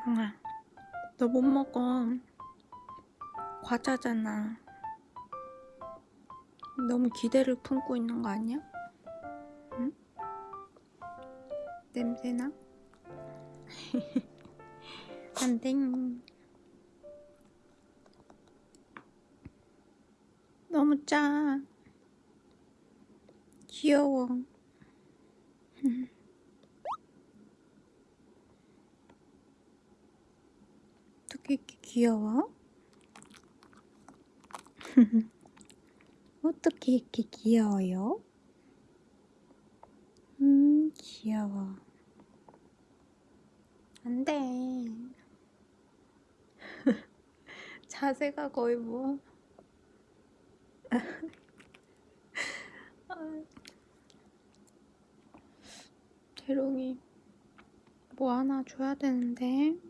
재성아, 너 못 먹어. 과자잖아. 너무 기대를 품고 있는 거 아니야? 응? 냄새나? 안 돼. 너무 짜. 귀여워. 어떻게 이렇게 귀여워? 어떻게 이렇게 귀여워요? 음, 귀여워. 안 돼. 자세가 거의 뭐. 대롱이 뭐 하나 줘야 되는데.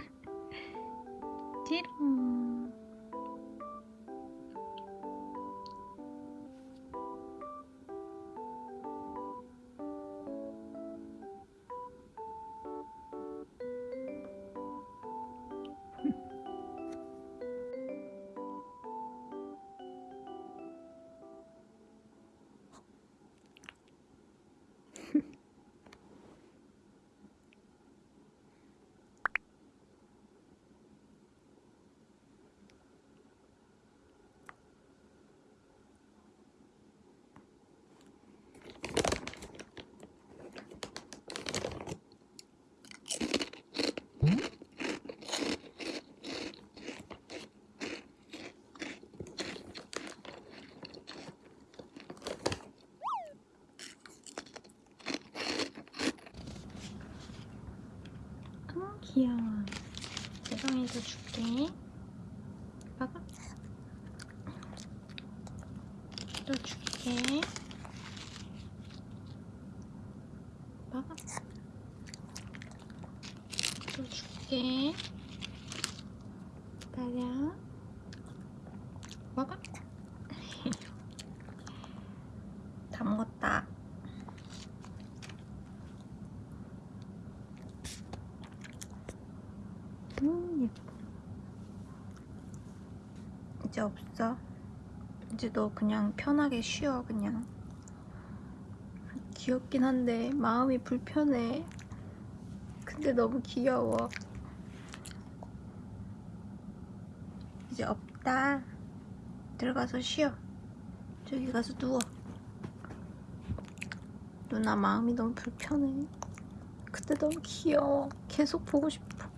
귀여워. 재성이도 줄게. 봐봐. 또 줄게. 봐봐. 또 줄게. 기다려. 먹어. 다 먹었다. 음, 예뻐. 이제 없어. 이제 너 그냥 편하게 쉬어, 그냥. 귀엽긴 한데 마음이 불편해. 근데 너무 귀여워. 이제 없다. 들어가서 쉬어. 저기 가서 누워. 누나 마음이 너무 불편해. 근데 너무 귀여워. 계속 보고 싶어.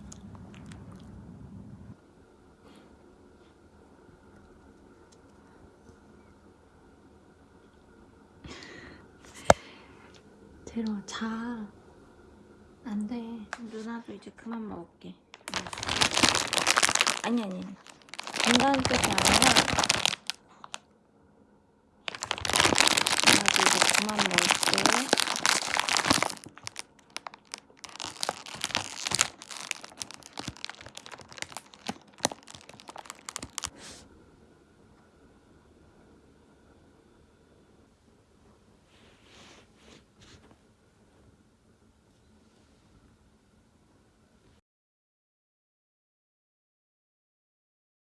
데려 자. 안 돼. 누나도 이제 그만 먹을게. 아니 아니. 간다는 뜻이 아니라